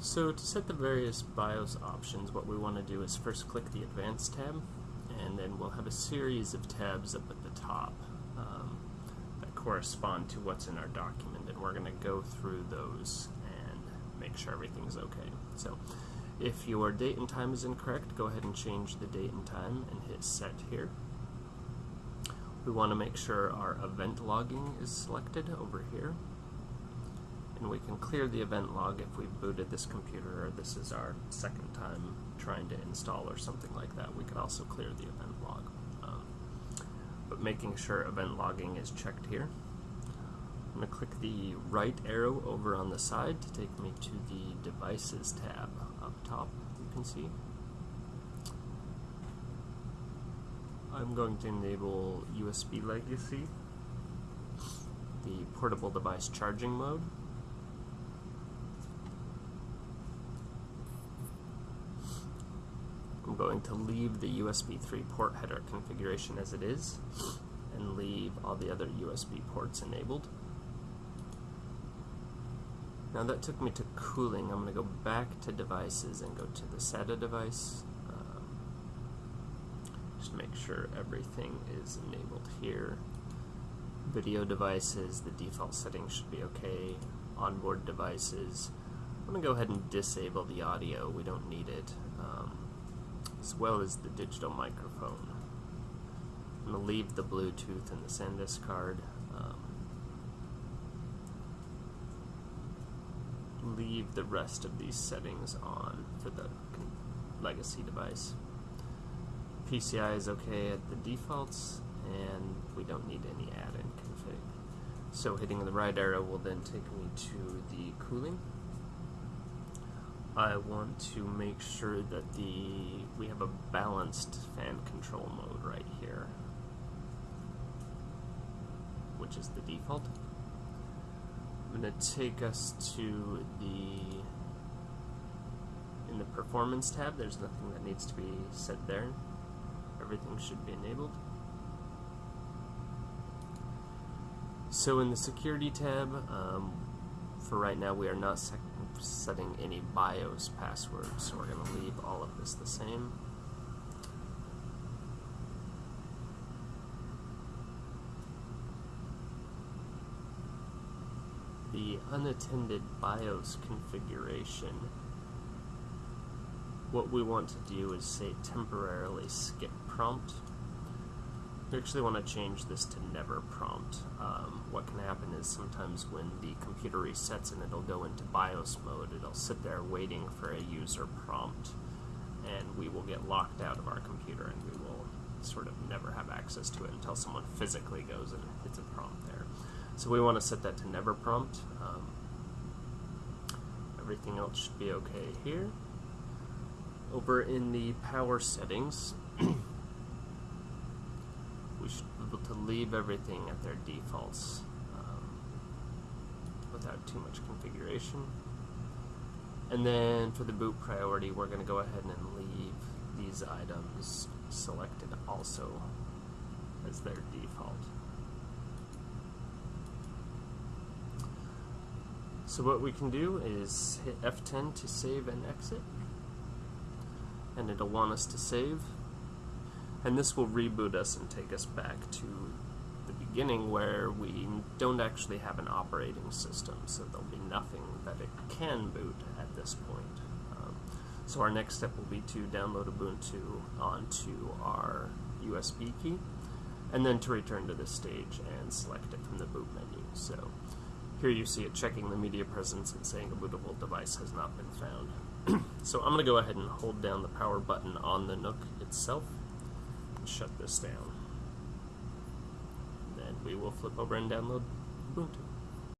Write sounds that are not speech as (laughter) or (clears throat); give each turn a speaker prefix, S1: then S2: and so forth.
S1: So to set the various BIOS options, what we want to do is first click the Advanced tab, and then we'll have a series of tabs up at the top um, that correspond to what's in our document, and we're going to go through those and make sure everything's okay. So if your date and time is incorrect, go ahead and change the date and time and hit Set here. We want to make sure our event logging is selected over here and we can clear the event log if we've booted this computer or this is our second time trying to install or something like that. We could also clear the event log. Um, but making sure event logging is checked here. I'm going to click the right arrow over on the side to take me to the Devices tab up top, you can see. I'm going to enable USB Legacy, the portable device charging mode, going to leave the USB 3 port header configuration as it is and leave all the other USB ports enabled. Now that took me to cooling. I'm going to go back to devices and go to the SATA device. Um, just make sure everything is enabled here. Video devices, the default settings should be okay. Onboard devices. I'm going to go ahead and disable the audio. We don't need it. Um, as well as the digital microphone. I'm going to leave the Bluetooth and the SanDisk card. Um, leave the rest of these settings on for the legacy device. PCI is okay at the defaults and we don't need any add-in config. So hitting the right arrow will then take me to the cooling. I want to make sure that the we have a balanced fan control mode right here, which is the default. I'm going to take us to the in the performance tab. There's nothing that needs to be set there. Everything should be enabled. So in the security tab, um, for right now we are not setting any BIOS passwords, so we're going to leave all of this the same. The unattended BIOS configuration, what we want to do is say temporarily skip prompt we actually want to change this to never prompt. Um, what can happen is sometimes when the computer resets and it'll go into BIOS mode, it'll sit there waiting for a user prompt and we will get locked out of our computer and we will sort of never have access to it until someone physically goes and hits a prompt there. So we want to set that to never prompt. Um, everything else should be okay here. Over in the power settings, (clears throat) we should be able to leave everything at their defaults without too much configuration. And then for the boot priority, we're going to go ahead and leave these items selected also as their default. So what we can do is hit F10 to save and exit. And it'll want us to save and this will reboot us and take us back to beginning where we don't actually have an operating system, so there'll be nothing that it can boot at this point. Um, so our next step will be to download Ubuntu onto our USB key, and then to return to this stage and select it from the boot menu. So here you see it checking the media presence and saying a bootable device has not been found. (clears throat) so I'm going to go ahead and hold down the power button on the NUC itself and shut this down. We will flip over and download Ubuntu.